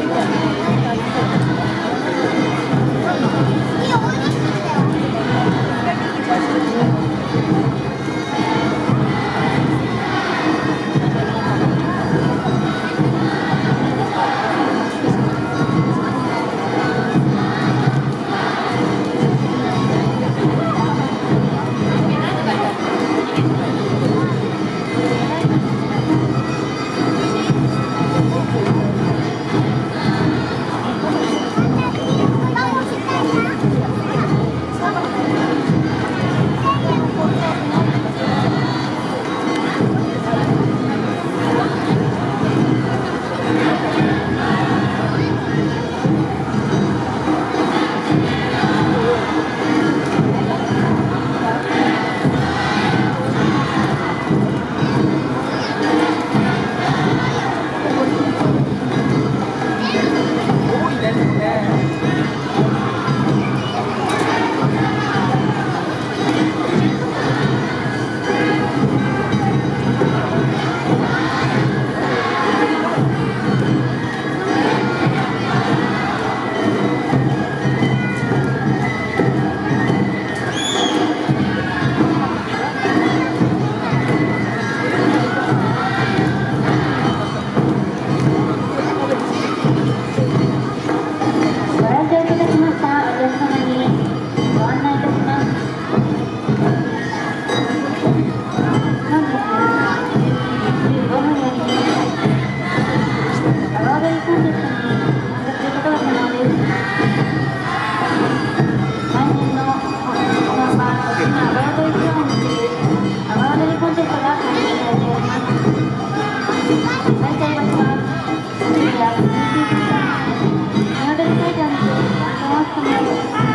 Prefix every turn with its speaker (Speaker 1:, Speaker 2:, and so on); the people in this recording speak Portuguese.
Speaker 1: Thank you.
Speaker 2: Thank